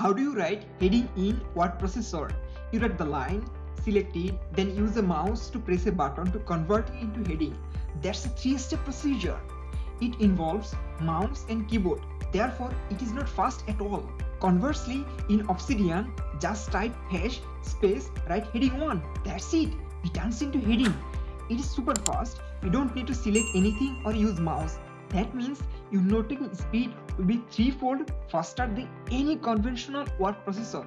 How do you write heading in word processor? You write the line, select it, then use the mouse to press a button to convert it into heading. That's a three-step procedure. It involves mouse and keyboard. Therefore, it is not fast at all. Conversely, in Obsidian, just type hash space write heading 1. That's it. It turns into heading. It is super fast. You don't need to select anything or use mouse. That means your noting speed will be threefold faster than any conventional word processor.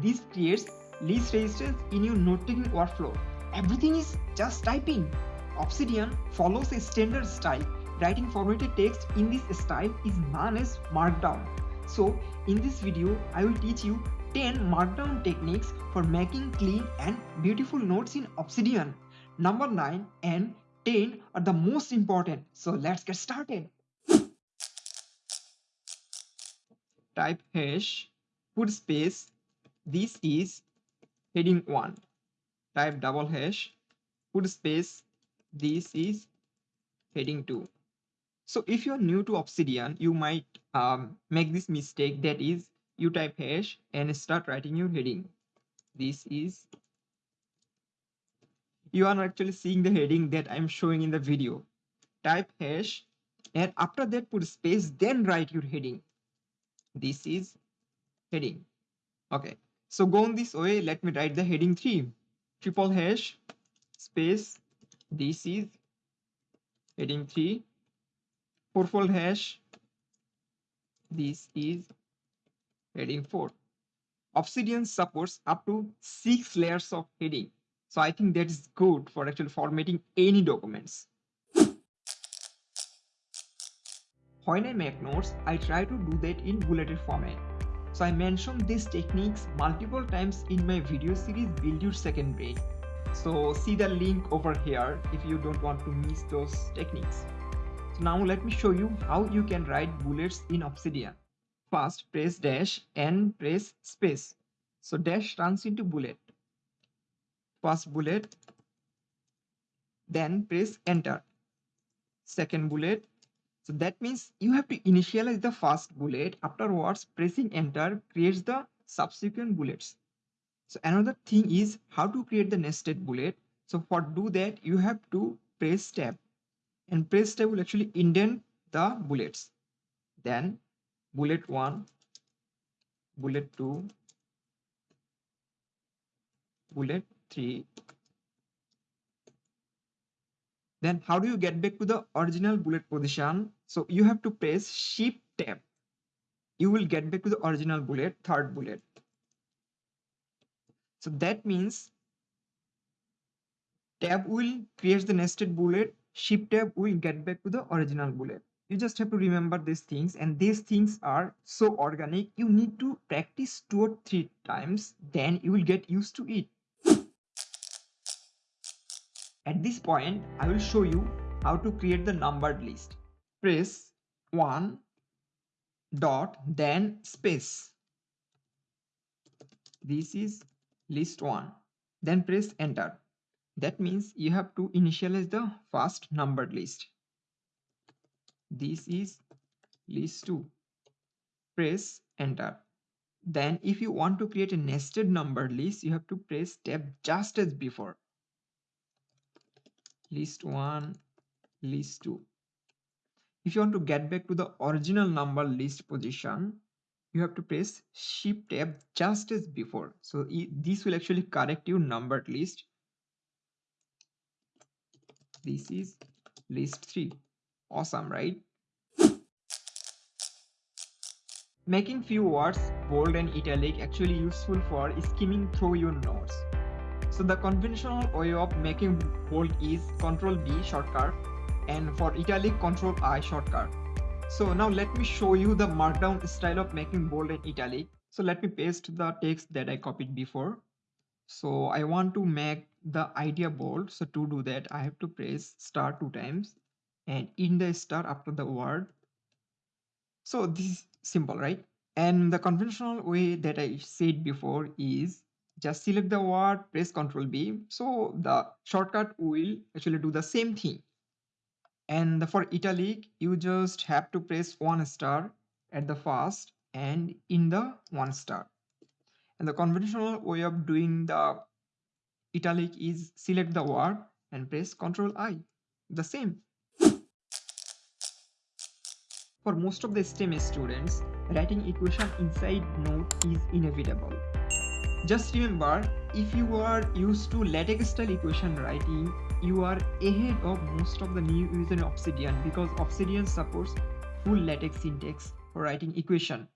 This creates least resistance in your note-taking workflow. Everything is just typing. Obsidian follows a standard style. Writing formatted text in this style is known as Markdown. So in this video, I will teach you 10 Markdown techniques for making clean and beautiful notes in Obsidian. Number 9 and 10 are the most important. So let's get started. Type hash, put space. This is heading 1 type double hash put space this is heading 2 so if you're new to obsidian you might um, make this mistake that is you type hash and start writing your heading. This is you are actually seeing the heading that i'm showing in the video. Type hash and after that put space then write your heading this is heading okay so going this way, let me write the heading 3. Triple hash space. This is heading 3. Fourfold hash. This is heading 4. Obsidian supports up to 6 layers of heading. So I think that is good for actually formatting any documents. When I make notes, I try to do that in bulleted format. So I mentioned these techniques multiple times in my video series Build Your Second Brain. So see the link over here if you don't want to miss those techniques. So now let me show you how you can write bullets in Obsidian. First press dash and press space. So dash turns into bullet. First bullet. Then press enter. Second bullet so that means you have to initialize the first bullet. Afterwards, pressing enter creates the subsequent bullets. So another thing is how to create the nested bullet. So for do that, you have to press tab and press tab will actually indent the bullets. Then bullet one, bullet two, bullet three, then how do you get back to the original bullet position? So you have to press shift tab. You will get back to the original bullet, third bullet. So that means tab will create the nested bullet, shift tab will get back to the original bullet. You just have to remember these things and these things are so organic. You need to practice two or three times, then you will get used to it. At this point, I will show you how to create the numbered list. Press 1 dot then space. This is list 1. Then press enter. That means you have to initialize the first numbered list. This is list 2. Press enter. Then if you want to create a nested numbered list, you have to press tab just as before list 1 list 2 if you want to get back to the original number list position you have to press shift tab just as before. So this will actually correct your numbered list. This is list 3 awesome right? Making few words bold and italic actually useful for skimming through your notes so the conventional way of making bold is Control B shortcut and for italic Control I shortcut. So now let me show you the markdown style of making bold and italic. So let me paste the text that I copied before. So I want to make the idea bold. So to do that, I have to press star two times and in the star after the word. So this is simple, right? And the conventional way that I said before is just select the word press ctrl b so the shortcut will actually do the same thing and for italic you just have to press one star at the first and in the one star. And the conventional way of doing the italic is select the word and press Ctrl I. The same. For most of the STEM students, writing equation inside note is inevitable. Just remember, if you are used to LaTeX style equation writing, you are ahead of most of the new users in Obsidian because Obsidian supports full LaTeX syntax for writing equation.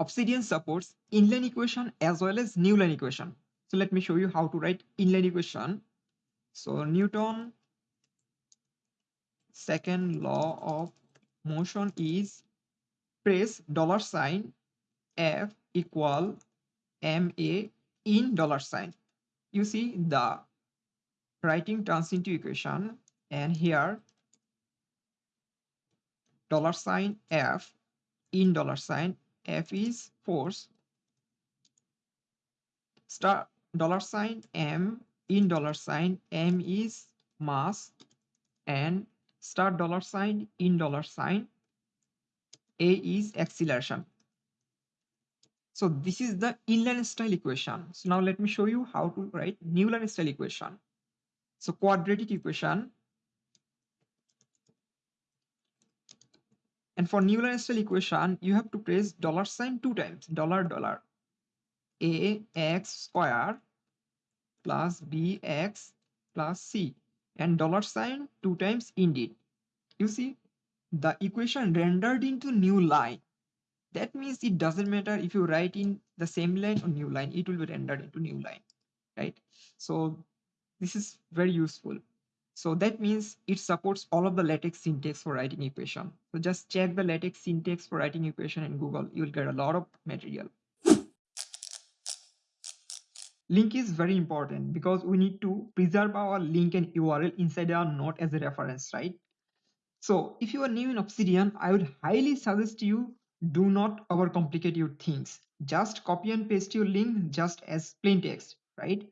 Obsidian supports inline equation as well as newline equation. So let me show you how to write inline equation. So Newton second law of motion is press dollar sign f equal ma in dollar sign. You see the writing turns into equation and here dollar sign f in dollar sign. F is force. Star dollar sign m in dollar sign. M is mass and star dollar sign in dollar sign. A is acceleration so this is the inline style equation. So now let me show you how to write newline style equation. So quadratic equation. And for newline style equation you have to press dollar sign two times dollar dollar. A x square plus bx plus c. And dollar sign two times indeed. You see, the equation rendered into new line. That means it doesn't matter if you write in the same line or new line, it will be rendered into new line, right? So this is very useful. So that means it supports all of the LaTeX syntax for writing equation. So just check the LaTeX syntax for writing equation in Google. You'll get a lot of material link is very important because we need to preserve our link and url inside our node as a reference right so if you are new in obsidian i would highly suggest you do not overcomplicate your things. Just copy and paste your link just as plain text right?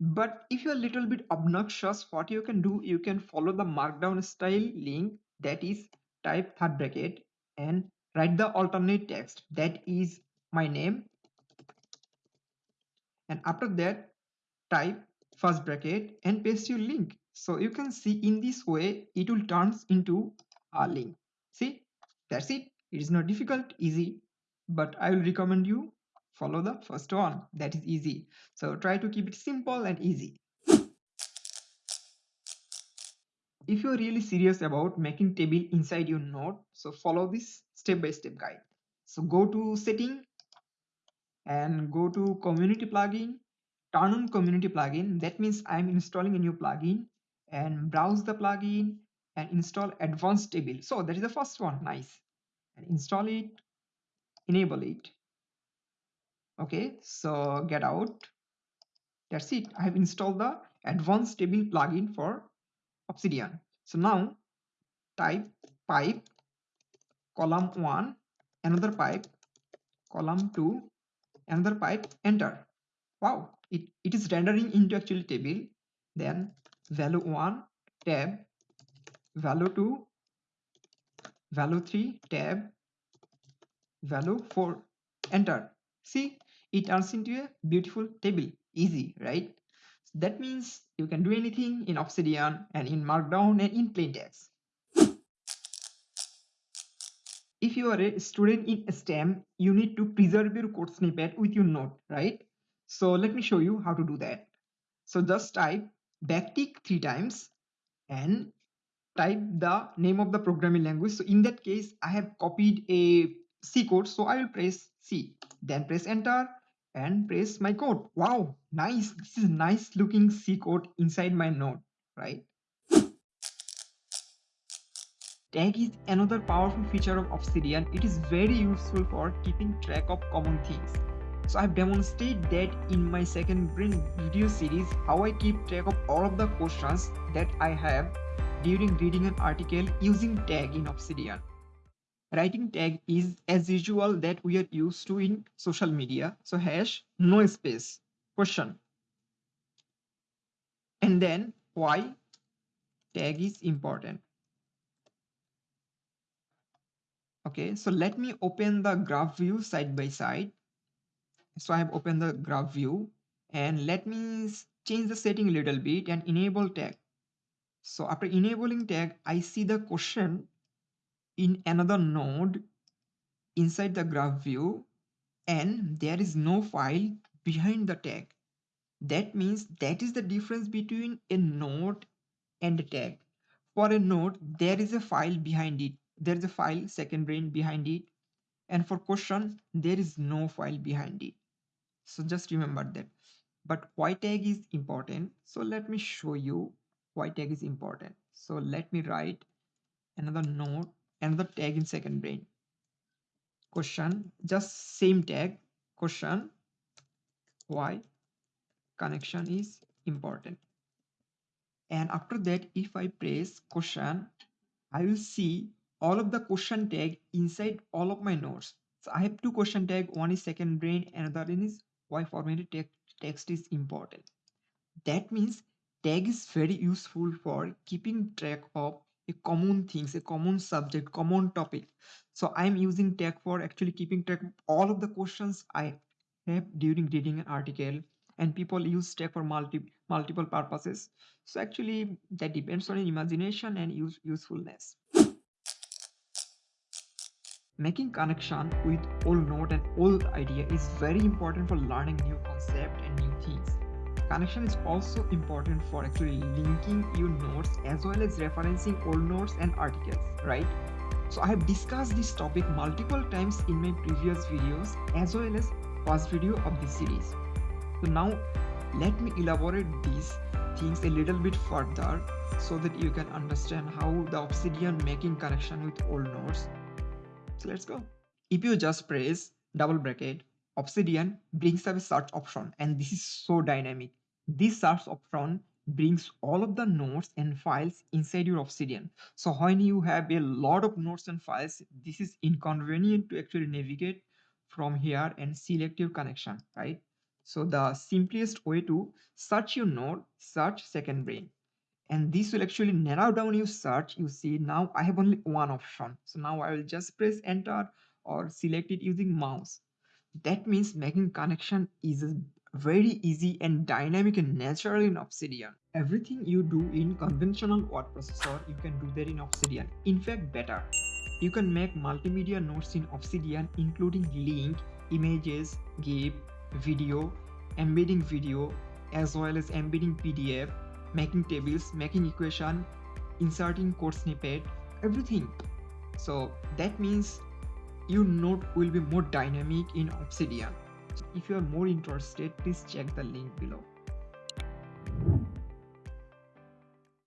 But if you're a little bit obnoxious what you can do you can follow the markdown style link that is type third bracket and write the alternate text. That is my name. And after that type first bracket and paste your link. So you can see in this way it will turns into a link. See? That's it it is not difficult easy but i will recommend you follow the first one. That is easy. So try to keep it simple and easy. If you're really serious about making table inside your node so follow this step-by-step -step guide. So go to setting and go to community plugin. Turn on community plugin. That means i'm installing a new plugin and browse the plugin and install advanced table. So that is the first one. Nice and install it enable it. Okay so get out. That's it. I have installed the advanced table plugin for obsidian. So now type pipe column 1 another pipe column 2 another pipe enter. Wow it, it is rendering into actually table. Then value 1 tab. Value 2 value 3 tab value 4 enter see it turns into a beautiful table easy right that means you can do anything in obsidian and in markdown and in plain text if you are a student in STEM, you need to preserve your code snippet with your note, right? So let me show you how to do that. So just type backtick three times and type the name of the programming language. So in that case, I have copied a C code. So I will press C, then press enter and press my code. Wow, nice. This is a nice looking C code inside my node, right? Tag is another powerful feature of Obsidian. It is very useful for keeping track of common things. So I've demonstrated that in my second brain video series how I keep track of all of the questions that I have during reading an article using tag in Obsidian. Writing tag is as usual that we are used to in social media. So hash no space. Question. And then why tag is important? Okay so let me open the graph view side by side. So i have opened the graph view. And let me change the setting a little bit and enable tag. So after enabling tag i see the question in another node inside the graph view and there is no file behind the tag. That means that is the difference between a node and a tag. For a node there is a file behind it. There is a file second brain behind it. And for question there is no file behind it. So just remember that. But why tag is important. So let me show you why tag is important. So let me write another node another tag in second brain. Question just same tag. Question why connection is important. And after that if i press question i will see all of the question tag inside all of my nodes so i have two question tag. One is second brain another one is why formatted text is important. That means tag is very useful for keeping track of a common things a common subject common topic. So i'm using tag for actually keeping track of all of the questions i have during reading an article and people use tag for multi multiple purposes. So actually that depends on imagination and use usefulness. Making connection with old note and old idea is very important for learning new concept and new things Connection is also important for actually linking your notes as well as referencing old notes and articles, right? So I have discussed this topic multiple times in my previous videos as well as first video of this series. So now let me elaborate these things a little bit further so that you can understand how the obsidian making connection with old nodes. So let's go. If you just press double bracket Obsidian brings up a search option and this is so dynamic. This search option brings all of the nodes and files inside your Obsidian. So when you have a lot of nodes and files, this is inconvenient to actually navigate from here and select your connection, right? So the simplest way to search your node, search second brain. And this will actually narrow down your search. You see now I have only one option. So now I will just press enter or select it using mouse that means making connection is very easy and dynamic and natural in Obsidian. Everything you do in conventional word processor, you can do that in Obsidian. In fact, better. You can make multimedia nodes in Obsidian including link, images, GIF, video, embedding video, as well as embedding PDF, making tables, making equation, inserting code snippet, everything. So that means your node will be more dynamic in Obsidian. If you are more interested, please check the link below.